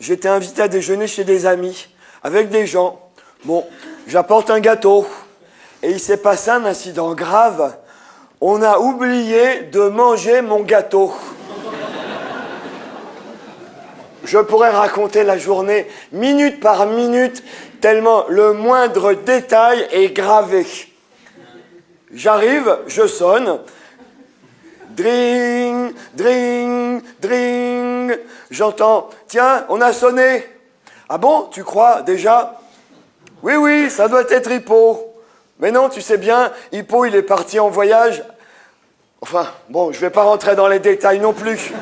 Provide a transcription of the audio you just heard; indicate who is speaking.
Speaker 1: J'étais invité à déjeuner chez des amis, avec des gens. Bon, j'apporte un gâteau. Et il s'est passé un incident grave. On a oublié de manger mon gâteau. Je pourrais raconter la journée minute par minute, tellement le moindre détail est gravé. J'arrive, je sonne. Dring, dring, dring. J'entends, tiens, on a sonné. Ah bon, tu crois déjà? Oui, oui, ça doit être Hippo. Mais non, tu sais bien, Hippo, il est parti en voyage. Enfin, bon, je ne vais pas rentrer dans les détails non plus.